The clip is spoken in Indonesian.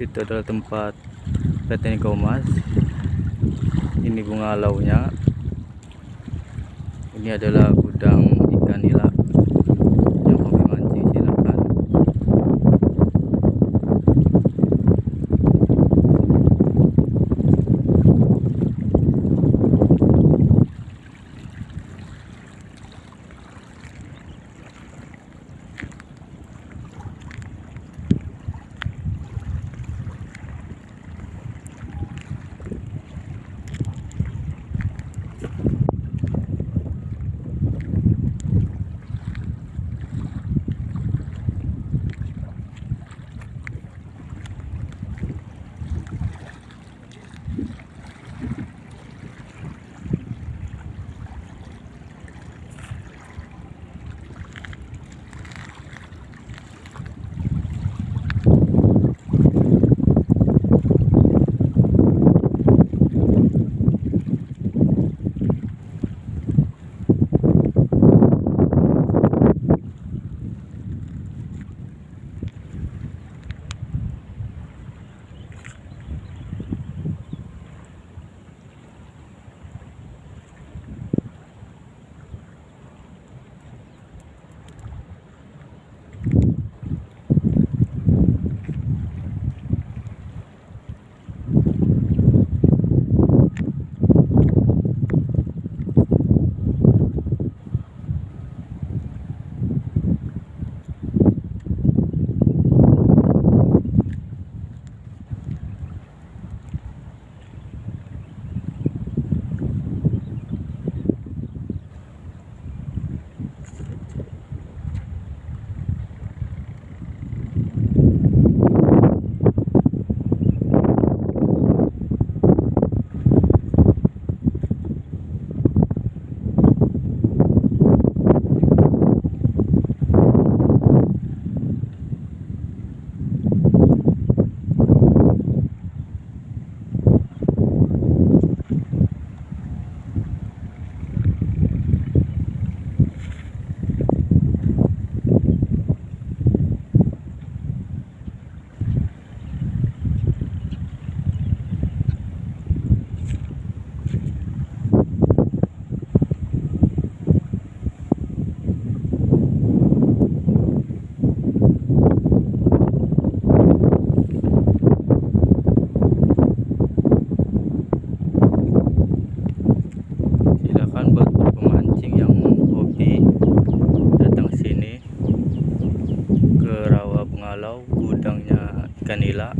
itu adalah tempat petani komas ini bunga launya. Ini adalah gudang ikan nila pengalau gudangnya ikan nila